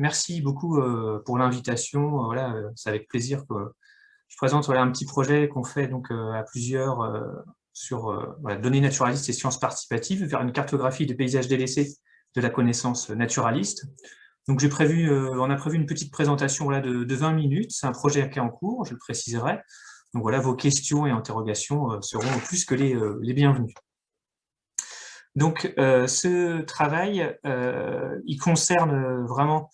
merci beaucoup pour l'invitation. Voilà, c'est avec plaisir que je présente voilà, un petit projet qu'on fait donc, à plusieurs sur données naturalistes et sciences participatives vers une cartographie des paysages délaissés de la connaissance naturaliste. Donc prévu, on a prévu une petite présentation voilà, de, de 20 minutes. C'est un projet qui est en cours, je le préciserai. Donc voilà, vos questions et interrogations seront plus que les, les bienvenues. Donc, euh, ce travail, euh, il concerne vraiment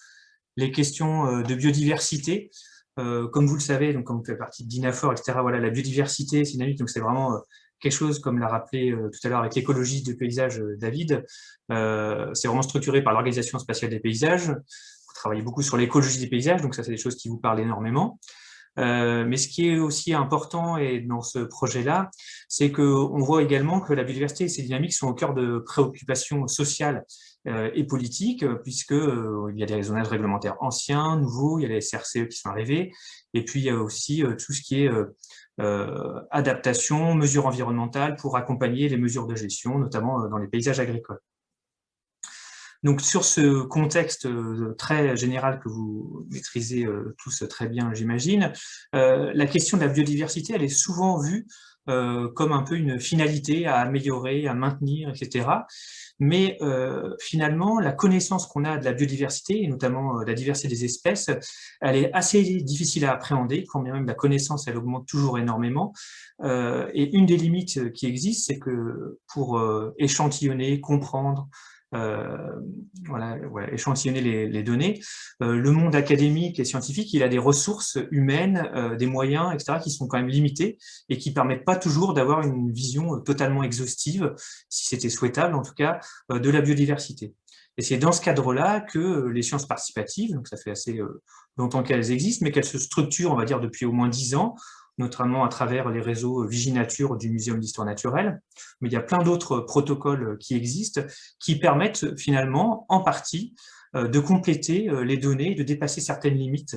les questions euh, de biodiversité. comme vous le savez, donc comme vous faites partie DINAFOR, etc., voilà, la biodiversité, c'est donc c'est vraiment quelque chose, comme l'a rappelé tout à l'heure avec l'écologie de paysage David, c'est vraiment structuré par l'Organisation spatiale des paysages. Vous travaillez beaucoup sur l'écologie des paysages, donc ça, c'est des choses qui vous parlent énormément. Euh, mais ce qui est aussi important et dans ce projet-là, c'est qu'on voit également que la biodiversité et ses dynamiques sont au cœur de préoccupations sociales euh, et politiques, puisque euh, il y a des zonages réglementaires anciens, nouveaux, il y a les SRCE qui sont arrivés, et puis il y a aussi tout ce qui est adaptation, mesures environnementales pour accompagner les mesures de gestion, notamment dans les paysages agricoles. Donc sur ce contexte euh, très général que vous maîtrisez euh, tous très bien, j'imagine, euh, la question de la biodiversité, elle est souvent vue comme un peu une finalité à améliorer, à maintenir, etc. Mais finalement, la connaissance qu'on a de la biodiversité, et notamment de la diversité des espèces, elle est assez difficile à appréhender, quand bien même la connaissance, elle augmente toujours énormément. et une des limites qui existent, c'est que pour échantillonner, comprendre, euh, voilà, échantillonner les, données. Euh, le monde académique et scientifique, il a des ressources humaines, euh, des moyens, etc., qui sont quand même limités et qui permettent pas toujours d'avoir une vision totalement exhaustive, si c'était souhaitable en tout cas, de la biodiversité. Et c'est dans ce cadre-là que les sciences participatives, donc ça fait assez longtemps qu'elles existent, mais qu'elles se structurent, on va dire, depuis au moins dix ans, notamment à travers les réseaux Viginature du Muséum d'Histoire naturelle. Mais il y a plein d'autres protocoles qui existent, qui permettent finalement, en partie, euh, de compléter euh, les données, de dépasser certaines limites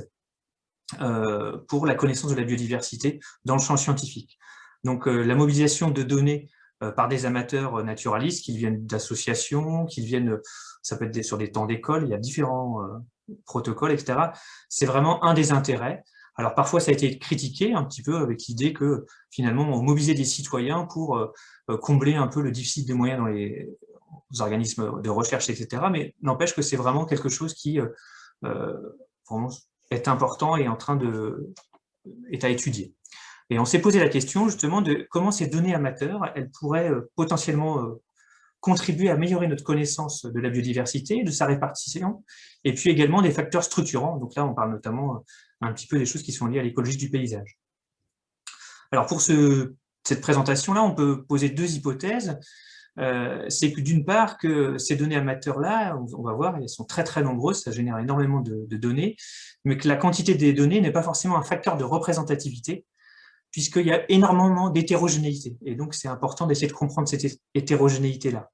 euh, pour la connaissance de la biodiversité dans le champ scientifique. Donc la mobilisation de données par des amateurs naturalistes, qui viennent d'associations, qui viennent, ça peut être sur des temps d'école, il y a différents protocoles, etc. C'est vraiment un des intérêts. Alors parfois, ça a été critiqué un petit peu avec l'idée que finalement, on mobilisait des citoyens pour euh, euh, combler un peu le déficit de moyens dans les organismes de recherche, etc. Mais n'empêche que c'est vraiment quelque chose qui euh, est important et en train de est à étudier. Et on s'est posé la question justement de comment ces données amateurs, elles pourraient potentiellement contribuer à améliorer notre connaissance de la biodiversité, de sa répartition, et puis également des facteurs structurants. Donc là, on parle notamment un petit peu des choses qui sont liées à l'écologie du paysage. Alors pour ce, cette présentation-là, on peut poser deux hypothèses. Euh, c'est que d'une part, que ces données amateurs-là, on va voir, elles sont très très nombreuses, ça génère énormément de, données, mais que la quantité des données n'est pas forcément un facteur de représentativité, puisqu'il y a énormément d'hétérogénéité. Et donc, c'est important d'essayer de comprendre cette hétérogénéité-là.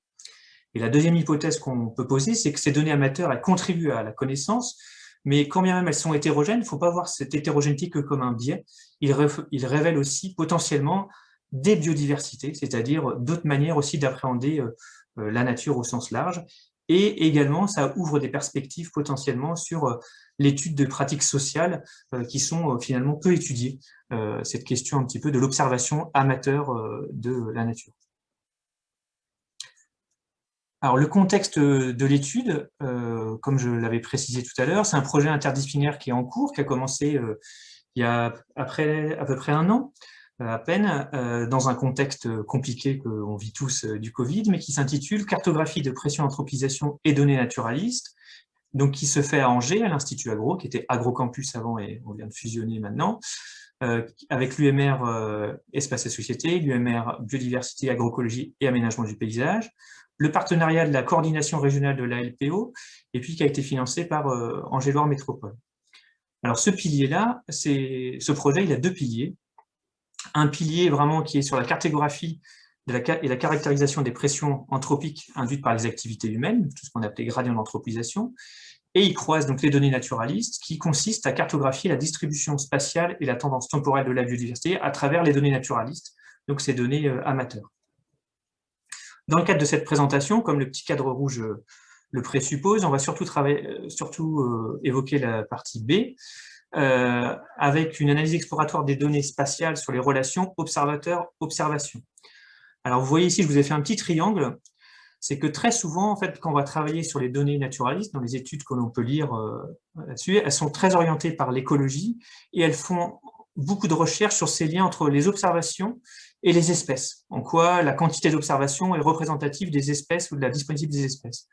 Et la deuxième hypothèse qu'on peut poser, c'est que ces données amateurs, elles contribuent à la connaissance, mais quand bien même elles sont hétérogènes, il ne faut pas voir cette hétérogénéité que comme un biais. Ils, révèlent aussi potentiellement des biodiversités, c'est-à-dire d'autres manières aussi d'appréhender euh, euh, la nature au sens large. Et également, ça ouvre des perspectives potentiellement sur euh, l'étude de pratiques sociales qui sont finalement peu étudiées, cette question un petit peu de l'observation amateur de la nature. Alors, le contexte de l'étude, euh, comme je l'avais précisé tout à l'heure, c'est un projet interdisciplinaire qui est en cours, qui a commencé euh, il y a après, à peu près un an, euh, à peine, dans un contexte compliqué qu'on vit tous du Covid, mais qui s'intitule « Cartographie de pression, anthropisation et données naturalistes », donc qui se fait à Angers, à l'Institut Agro, qui était Agrocampus avant et on vient de fusionner maintenant, avec l'UMR Espace et Société, l'UMR Biodiversité, Agroécologie et Aménagement du paysage, le partenariat de la coordination régionale de la LPO, et puis qui a été financé par euh, Angéloire Métropole. Alors ce pilier-là, ce projet, il a deux piliers. Un pilier vraiment qui est sur la cartographie et la caractérisation des pressions anthropiques induites par les activités humaines, tout ce qu'on appelait gradient d'anthropisation, et il croise donc les données naturalistes qui consistent à cartographier la distribution spatiale et la tendance temporelle de la biodiversité à travers les données naturalistes, donc ces données euh, amateurs. Dans le cadre de cette présentation, comme le petit cadre rouge euh, le présuppose. On va surtout, travailler, surtout évoquer la partie B, avec une analyse exploratoire des données spatiales sur les relations observateur-observation. Alors, vous voyez ici, je vous ai fait un petit triangle c'est que très souvent, en fait, quand on va travailler sur les données naturalistes, dans les études que l'on peut lire euh, là-dessus, elles sont très orientées par l'écologie et elles font beaucoup de recherches sur ces liens entre les observations et les espèces, en quoi la quantité d'observations est représentative des espèces ou de la disponibilité des espèces.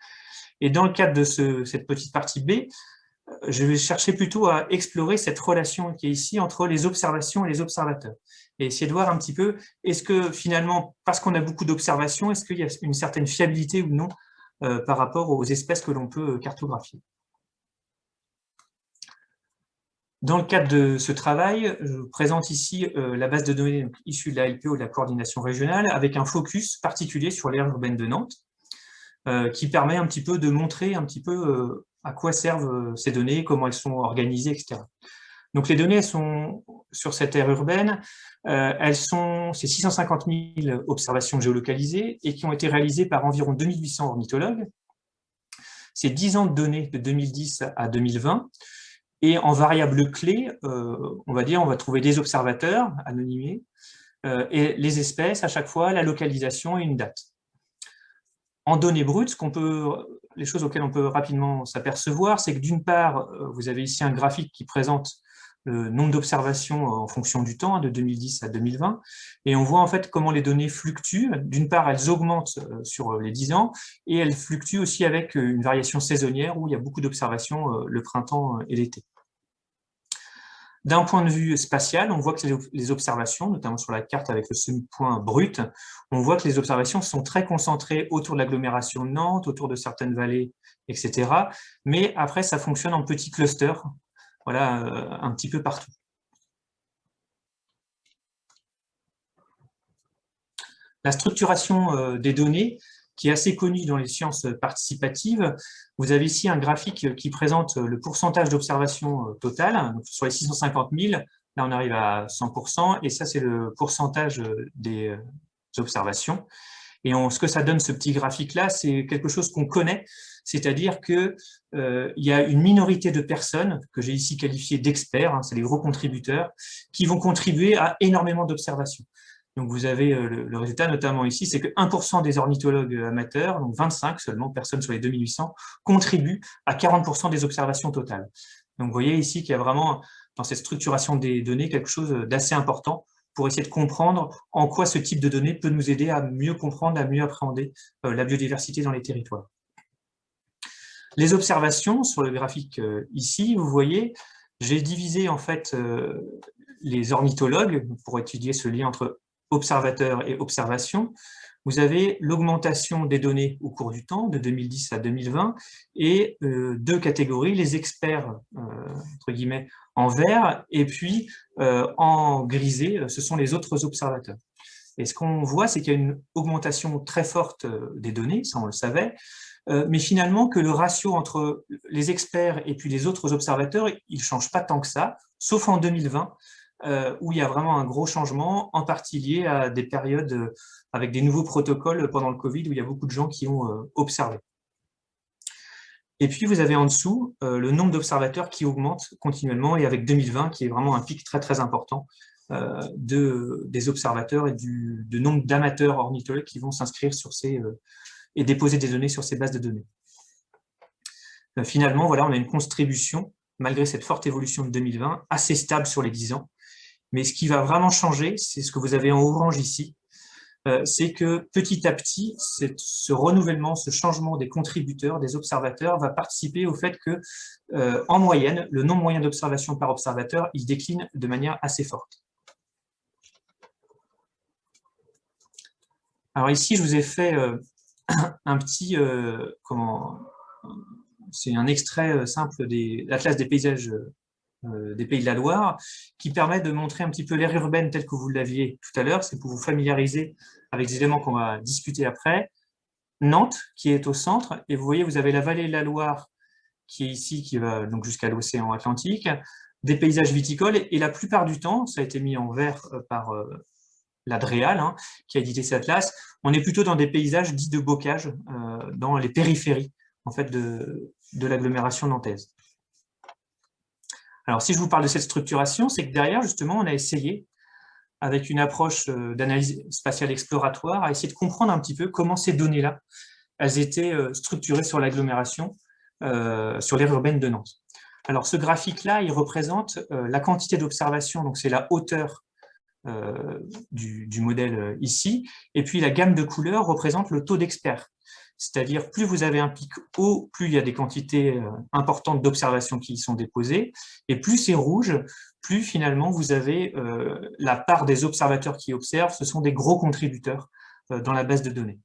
Et dans le cadre de cette petite partie B, je vais chercher plutôt à explorer cette relation qui est ici entre les observations et les observateurs. Et essayer de voir un petit peu, est-ce que finalement, parce qu'on a beaucoup d'observations, est-ce qu'il y a une certaine fiabilité ou non euh, par rapport aux espèces que l'on peut cartographier? Dans le cadre de ce travail, je vous présente ici euh, la base de données issue de l'AIPO ou de la coordination régionale, avec un focus particulier sur l'aire urbaine de Nantes, euh, qui permet un petit peu de montrer un petit peu à quoi servent euh, ces données, comment elles sont organisées, etc. Donc les données sont sur cette aire urbaine, euh, elles sont, c'est 650 000 observations géolocalisées et qui ont été réalisées par environ 2800 ornithologues. C'est 10 ans de données de 2010 à 2020. Et en variable clé, euh, on va dire, on va trouver des observateurs anonymés et les espèces à chaque fois, la localisation et une date. En données brutes, les choses auxquelles on peut rapidement s'apercevoir, c'est que d'une part, euh, vous avez ici un graphique qui présente le nombre d'observations en fonction du temps, hein, de 2010 à 2020, et on voit en fait comment les données fluctuent. D'une part, elles augmentent euh, sur les 10 ans, et elles fluctuent aussi avec euh, une variation saisonnière où il y a beaucoup d'observations le printemps et l'été. D'un point de vue spatial, on voit que les observations, notamment sur la carte avec le semi-point brut, on voit que les observations sont très concentrées autour de l'agglomération de Nantes, autour de certaines vallées, etc. Mais après, ça fonctionne en petits clusters, voilà, euh, un petit peu partout. La structuration euh, des données, qui est assez connu dans les sciences participatives. Vous avez ici un graphique qui présente le pourcentage d'observation euh, totale. Sur les 650 000, là on arrive à 100%, et ça c'est le pourcentage des observations. Et ce que ça donne, ce petit graphique-là, c'est quelque chose qu'on connaît, c'est-à-dire qu'il y a une minorité de personnes, que j'ai ici qualifiées d'experts, hein, c'est les gros contributeurs, qui vont contribuer à énormément d'observations. Donc vous avez euh, le, résultat notamment ici, c'est que 1% des ornithologues amateurs, donc 25 seulement personnes sur les 2800, contribuent à 40% des observations totales. Donc vous voyez ici qu'il y a vraiment dans cette structuration des données quelque chose d'assez important pour essayer de comprendre en quoi ce type de données peut nous aider à mieux comprendre, à mieux appréhender euh, la biodiversité dans les territoires. Les observations sur le graphique euh, ici, vous voyez, j'ai divisé en fait les ornithologues pour étudier ce lien entre observateurs et observation, vous avez l'augmentation des données au cours du temps, de 2010 à 2020, et euh, deux catégories, les experts, euh, entre guillemets, en vert, et puis euh, en grisé, ce sont les autres observateurs. Et ce qu'on voit, c'est qu'il y a une augmentation très forte des données, ça on le savait, mais finalement que le ratio entre les experts et puis les autres observateurs, il ne change pas tant que ça, sauf en 2020, euh, où il y a vraiment un gros changement, en partie lié à des périodes euh, avec des nouveaux protocoles pendant le Covid, où il y a beaucoup de gens qui ont euh, observé. Et puis, vous avez en dessous le nombre d'observateurs qui augmente continuellement, et avec 2020, qui est vraiment un pic très très important de, des observateurs et du nombre d'amateurs ornithologues qui vont s'inscrire sur ces et déposer des données sur ces bases de données. finalement, voilà, on a une contribution, malgré cette forte évolution de 2020, assez stable sur les 10 ans, mais ce qui va vraiment changer, c'est ce que vous avez en orange ici, euh, c'est que petit à petit, ce renouvellement, ce changement des contributeurs, des observateurs, va participer au fait que, euh, en moyenne, le nombre moyen d'observations par observateur, il décline de manière assez forte. Alors ici, je vous ai fait euh, un petit, comment, c'est un extrait simple de l'Atlas des paysages des Pays de la Loire, qui permet de montrer un petit peu l'aire urbaine telle que vous l'aviez tout à l'heure, c'est pour vous familiariser avec les éléments qu'on va discuter après. Nantes, qui est au centre, et vous voyez, vous avez la vallée de la Loire, qui est ici, qui va donc jusqu'à l'océan Atlantique, des paysages viticoles, et la plupart du temps, ça a été mis en vert euh, par euh, hein, qui a édité cet atlas, on est plutôt dans des paysages dits de bocage, dans les périphéries en fait, de l'agglomération nantaise. Alors, si je vous parle de cette structuration, c'est que derrière, justement, on a essayé, avec une approche euh, d'analyse spatiale exploratoire, à essayer de comprendre un petit peu comment ces données-là, elles étaient euh, structurées sur l'agglomération, euh, sur l'aire urbaine de Nantes. Alors, ce graphique-là, il représente la quantité d'observation, donc c'est la hauteur du, modèle ici, et puis la gamme de couleurs représente le taux d'experts. C'est-à-dire, plus vous avez un pic haut, plus il y a des quantités euh, importantes d'observations qui y sont déposées, et plus c'est rouge, plus finalement vous avez euh, la part des observateurs qui observent, ce sont des gros contributeurs euh, dans la base de données.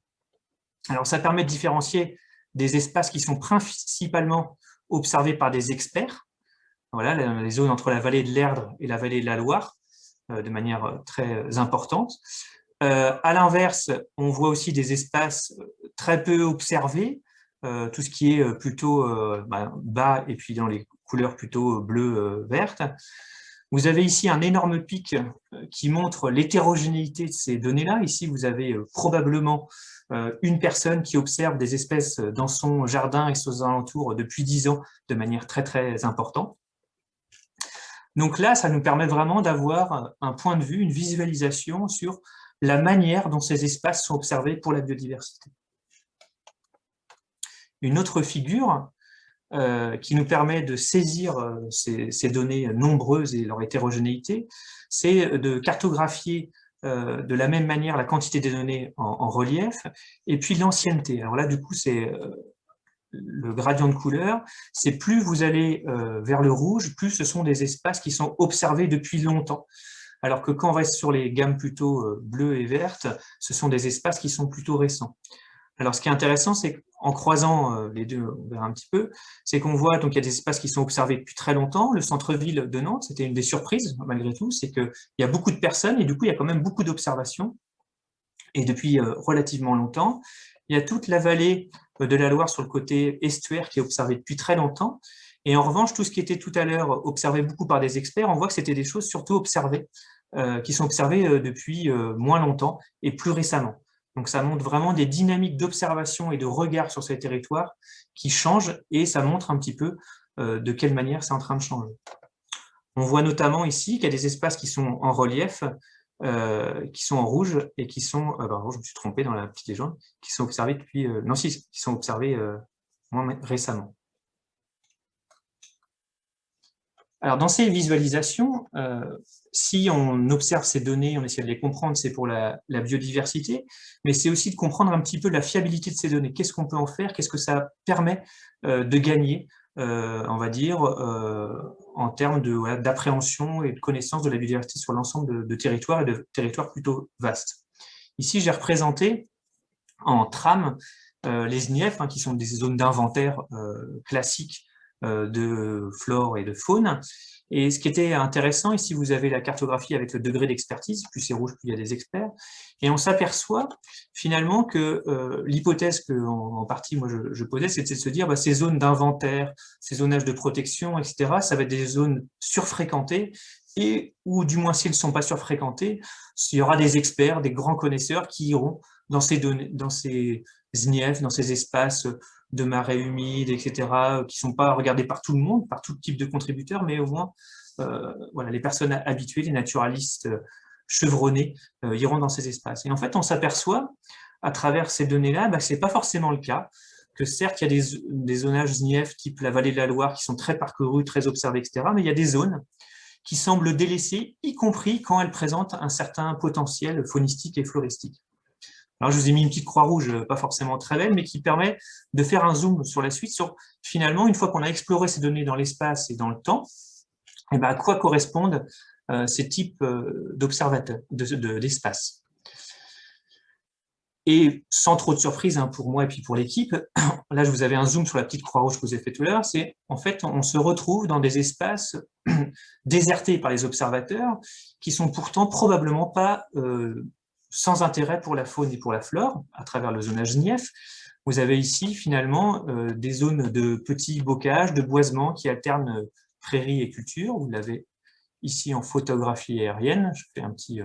Alors ça permet de différencier des espaces qui sont principalement observés par des experts, voilà, les zones entre la vallée de l'Erdre et la vallée de la Loire, de manière très importante. Euh, à l'inverse, on voit aussi des espaces euh, très peu observés, euh, tout ce qui est plutôt bah, bas et puis dans les couleurs plutôt bleu-verte. Vous avez ici un énorme pic qui montre l'hétérogénéité de ces données-là. Ici, vous avez probablement une personne qui observe des espèces dans son jardin et ses alentours depuis 10 ans de manière très très importante. Donc là, ça nous permet vraiment d'avoir un point de vue, une visualisation sur la manière dont ces espaces sont observés pour la biodiversité. Une autre figure euh, qui nous permet de saisir euh, ces, données nombreuses et leur hétérogénéité, c'est de cartographier euh, de la même manière la quantité des données en, relief et puis l'ancienneté. Alors là, du coup, c'est le gradient de couleur, c'est plus vous allez vers le rouge, plus ce sont des espaces qui sont observés depuis longtemps alors que quand on reste sur les gammes plutôt euh, bleues et vertes, ce sont des espaces qui sont plutôt récents. Alors ce qui est intéressant, c'est qu'en croisant euh, les deux, on verra un petit peu, c'est qu'on voit qu'il y a des espaces qui sont observés depuis très longtemps. Le centre-ville de Nantes, c'était une des surprises malgré tout, c'est qu'il y a beaucoup de personnes et du coup il y a quand même beaucoup d'observations. Et depuis euh, relativement longtemps, il y a toute la vallée de la Loire sur le côté estuaire qui est observée depuis très longtemps. Et en revanche, tout ce qui était tout à l'heure observé beaucoup par des experts, on voit que c'était des choses surtout observées, euh, qui sont observées euh, depuis euh, moins longtemps et plus récemment. Donc ça montre vraiment des dynamiques d'observation et de regard sur ces territoires qui changent et ça montre un petit peu de quelle manière c'est en train de changer. On voit notamment ici qu'il y a des espaces qui sont en relief, qui sont en rouge et qui sont, pardon, je me suis trompé dans la petite légende, qui sont observés depuis, non si, qui sont observés moins récemment. Alors, dans ces visualisations, euh, si on observe ces données, on essaie de les comprendre, c'est pour la, biodiversité, mais c'est aussi de comprendre un petit peu la fiabilité de ces données. Qu'est-ce qu'on peut en faire? Qu'est-ce que ça permet euh, de gagner, euh, on va dire, en termes d'appréhension et de connaissance de la biodiversité sur l'ensemble de, territoires et de territoires plutôt vastes? Ici, j'ai représenté en trame les SNIEF, hein, qui sont des zones d'inventaire classiques de flore et de faune. Et ce qui était intéressant, ici vous avez la cartographie avec le degré d'expertise, plus c'est rouge, plus il y a des experts, et on s'aperçoit finalement que euh, l'hypothèse que en, partie moi je, posais, c'était de se dire bah, ces zones d'inventaire, ces zonages de protection, etc., ça va être des zones surfréquentées, et ou du moins s'ils ne sont pas surfréquentés, il y aura des experts, des grands connaisseurs qui iront dans ces, données, dans ces dans ces espaces de marais humides, etc., qui ne sont pas regardés par tout le monde, par tout type de contributeurs, mais au moins euh, voilà, les personnes habituées, les naturalistes euh, chevronnés, euh, iront dans ces espaces. Et en fait, on s'aperçoit, à travers ces données-là, bah, que ce n'est pas forcément le cas, que certes, il y a des, des zonages ZNIEF type la vallée de la Loire qui sont très parcourus, très observés, etc., mais il y a des zones qui semblent délaissées, y compris quand elles présentent un certain potentiel faunistique et floristique. Alors, je vous ai mis une petite croix rouge, euh, pas forcément très belle, mais qui permet de faire un zoom sur la suite, sur finalement, une fois qu'on a exploré ces données dans l'espace et dans le temps, eh ben, à quoi correspondent euh, ces types euh, d'observateurs, d'espace? et sans trop de surprise hein, pour moi et puis pour l'équipe, là je vous avais un zoom sur la petite croix rouge que vous avez fait tout à l'heure, c'est en fait on se retrouve dans des espaces désertés par les observateurs qui sont pourtant probablement pas sans intérêt pour la faune et pour la flore, à travers le zonage NIEF. Vous avez ici, finalement, euh, des zones de petits bocages, de boisements qui alternent euh, prairies et culture. Vous l'avez ici en photographie aérienne. Je fais un petit,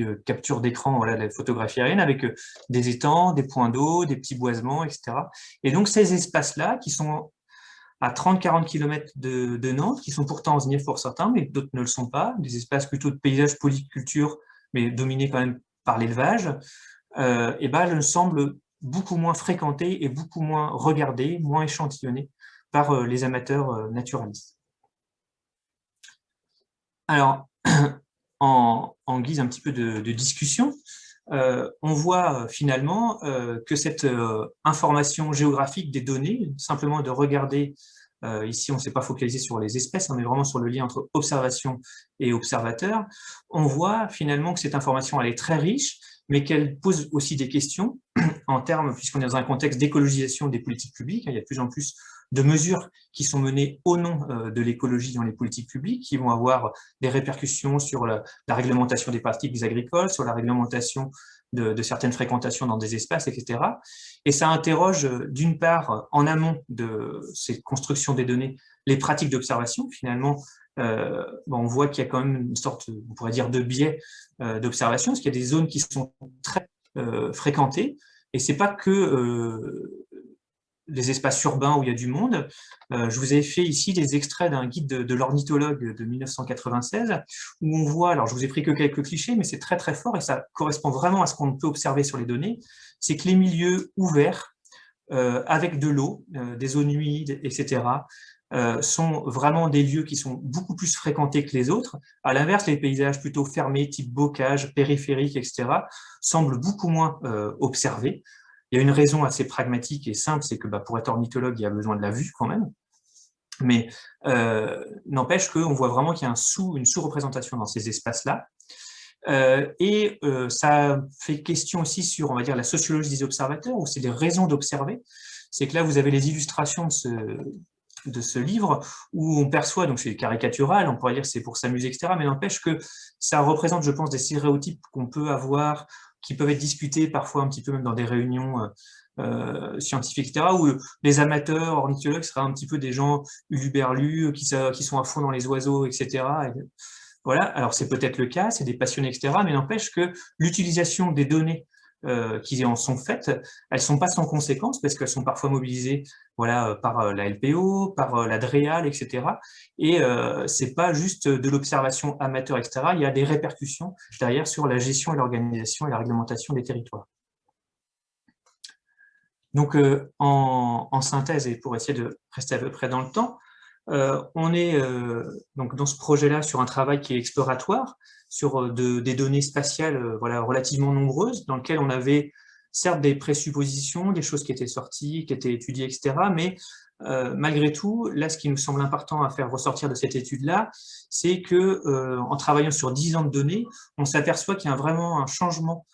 euh, capture d'écran de la photographie aérienne avec des étangs, des points d'eau, des petits boisements, etc. Et donc ces espaces-là, qui sont à 30-40 km de, Nantes, qui sont pourtant en pour certains, mais d'autres ne le sont pas, des espaces plutôt de paysage polyculture, mais dominés quand même par l'élevage, euh, et ben, elles semblent beaucoup moins fréquentées et beaucoup moins regardées, moins échantillonnées par euh, les amateurs euh, naturalistes. Alors, en, guise un petit peu de, discussion, on voit finalement que cette information géographique des données, simplement de regarder, ici on ne s'est pas focalisé sur les espèces, on est vraiment sur le lien entre observation et observateur, on voit finalement que cette information elle est très riche, mais qu'elle pose aussi des questions en termes, puisqu'on est dans un contexte d'écologisation des politiques publiques, hein, il y a de plus en plus de mesures qui sont menées au nom euh, de l'écologie dans les politiques publiques, qui vont avoir des répercussions sur la, réglementation des pratiques agricoles, sur la réglementation de, certaines fréquentations dans des espaces, etc. Et ça interroge euh, d'une part, en amont de ces constructions des données, les pratiques d'observation. Finalement, euh, on voit qu'il y a quand même une sorte, on pourrait dire, de biais d'observation, parce qu'il y a des zones qui sont très fréquentées, et c'est pas que les espaces urbains où il y a du monde. Euh, je vous ai fait ici des extraits d'un guide de, l'ornithologue de 1996, où on voit, alors je vous ai pris que quelques clichés, mais c'est très très fort et ça correspond vraiment à ce qu'on peut observer sur les données, c'est que les milieux ouverts, euh, avec de l'eau, euh, des zones humides, etc., sont vraiment des lieux qui sont beaucoup plus fréquentés que les autres. À l'inverse, les paysages plutôt fermés, type bocage, périphérique, etc., semblent beaucoup moins observés. Il y a une raison assez pragmatique et simple, c'est que bah, pour être ornithologue, il y a besoin de la vue quand même. Mais euh, n'empêche qu'on voit vraiment qu'il y a une sous-représentation dans ces espaces-là. Euh, et euh, ça fait question aussi sur, on va dire, la sociologie des observateurs, ou c'est des raisons d'observer. C'est que là, vous avez les illustrations de ce, livre, où on perçoit, donc c'est caricatural, on pourrait dire c'est pour s'amuser, etc., mais n'empêche que ça représente, je pense, des stéréotypes qu'on peut avoir qui peuvent être discutés parfois un petit peu même dans des réunions euh, euh, scientifiques, etc., où les amateurs ornithologues seraient un petit peu des gens uluberlus, qui, qui sont à fond dans les oiseaux, etc. voilà, alors c'est peut-être le cas, c'est des passionnés, etc., mais n'empêche que l'utilisation des données euh, qui en sont faites, elles ne sont pas sans conséquences parce qu'elles sont parfois mobilisées voilà, euh, par euh, la LPO, par la DREAL, etc. Et euh, ce n'est pas juste de l'observation amateur, etc. Il y a des répercussions derrière sur la gestion et l'organisation et la réglementation des territoires. Donc, en, synthèse, et pour essayer de rester à peu près dans le temps, on est donc dans ce projet-là sur un travail qui est exploratoire, sur euh, des données spatiales euh, relativement nombreuses, dans lesquelles on avait certes des présuppositions, des choses qui étaient sorties, qui étaient étudiées, etc. Mais euh, malgré tout, là, ce qui nous semble important à faire ressortir de cette étude-là, c'est que en travaillant sur 10 ans de données, on s'aperçoit qu'il y a vraiment un changement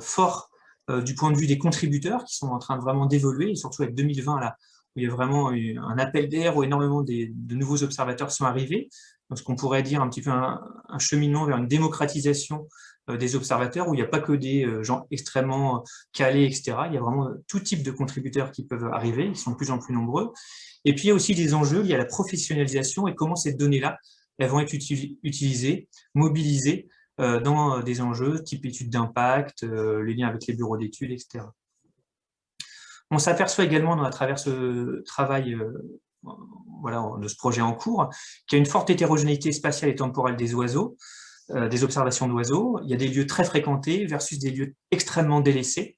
fort du point de vue des contributeurs qui sont en train vraiment d'évoluer, surtout avec 2020, là, où il y a vraiment eu un appel d'air, où énormément de nouveaux observateurs sont arrivés, ce qu'on pourrait dire un petit peu un, cheminement vers une démocratisation euh, des observateurs, où il n'y a pas que des euh, gens extrêmement euh, calés, etc. Il y a vraiment tout type de contributeurs qui peuvent arriver, ils sont de plus en plus nombreux. Et puis il y a aussi des enjeux liés à la professionnalisation et comment ces données-là vont être utilisées, mobilisées dans des enjeux type études d'impact, les liens avec les bureaux d'études, etc. On s'aperçoit également à travers ce travail voilà, de ce projet en cours, qui a une forte hétérogénéité spatiale et temporelle des oiseaux, euh, des observations d'oiseaux. Il y a des lieux très fréquentés versus des lieux extrêmement délaissés.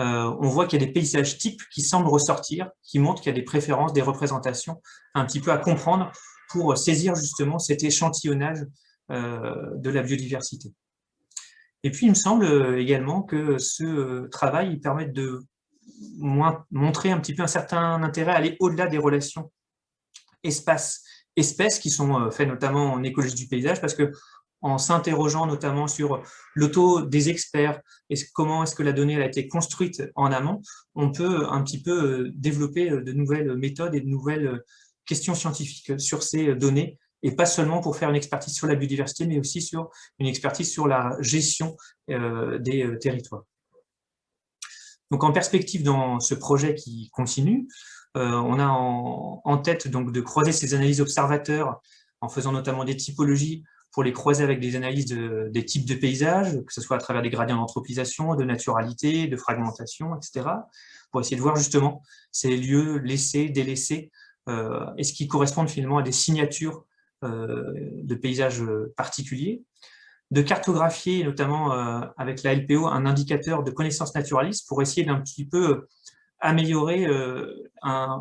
Euh, on voit qu'il y a des paysages types qui semblent ressortir, qui montrent qu'il y a des préférences, des représentations un petit peu à comprendre pour saisir justement cet échantillonnage euh, de la biodiversité. Et puis, il me semble également que ce travail permet de montrer un petit peu un certain intérêt à aller au-delà des relations espaces-espèces qui sont euh, faits notamment en écologie du paysage, parce que en s'interrogeant notamment sur l'auto des experts et comment est-ce que la donnée a été construite en amont, on peut un petit peu euh, développer euh, de nouvelles méthodes et de nouvelles questions scientifiques sur ces données, et pas seulement pour faire une expertise sur la biodiversité, mais aussi sur une expertise sur la gestion des territoires. Donc en perspective dans ce projet qui continue, on a en, tête donc de croiser ces analyses observateurs en faisant notamment des typologies pour les croiser avec des analyses des types de paysages, que ce soit à travers des gradients d'anthropisation, de naturalité, de fragmentation, etc., pour essayer de voir justement ces lieux laissés, délaissés, euh, est-ce qu'ils correspondent finalement à des signatures euh, de paysages particuliers, de cartographier, notamment euh, avec la LPO, un indicateur de connaissance naturaliste pour essayer d'un petit peu améliorer,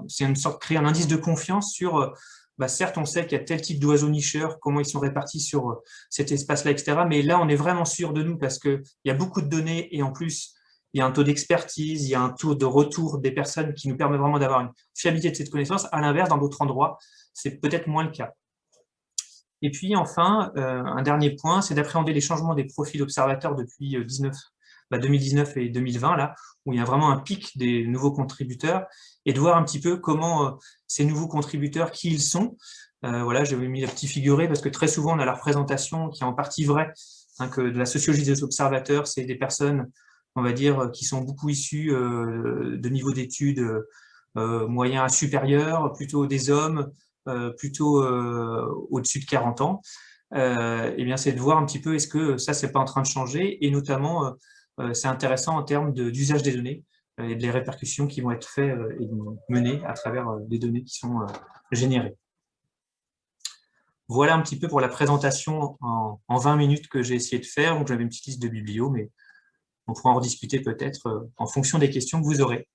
c'est une sorte de créer un indice de confiance sur bah, certes, on sait qu'il y a tel type d'oiseaux nicheurs, comment ils sont répartis sur euh, cet espace-là, etc. Mais là, on est vraiment sûr de nous parce qu'il y a beaucoup de données et en plus, il y a un taux d'expertise, il y a un taux de retour des personnes qui nous permet vraiment d'avoir une fiabilité de cette connaissance. À l'inverse, dans d'autres endroits, c'est peut-être moins le cas. Et puis enfin, euh, un dernier point, c'est d'appréhender les changements des profils observateurs depuis 19, euh, 2019 bah, et 2020, là, où il y a vraiment un pic des nouveaux contributeurs, et de voir un petit peu comment euh, ces nouveaux contributeurs, qui ils sont. Euh, voilà, j'avais mis la petite figurée parce que très souvent on a la représentation qui est en partie vraie, hein, que de la sociologie des observateurs, c'est des personnes, on va dire, qui sont beaucoup issues euh, de niveaux d'études moyens à supérieurs, plutôt des hommes, plutôt au-dessus de 40 ans. eh bien, c'est de voir un petit peu est-ce que ça, c'est pas en train de changer, et notamment, c'est intéressant en termes d'usage des données et des répercussions qui vont être faites euh, et menées à travers les euh, données qui sont euh, générées. Voilà un petit peu pour la présentation en, 20 minutes que j'ai essayé de faire. J'avais une petite liste de biblios, mais on pourra en rediscuter peut-être en fonction des questions que vous aurez.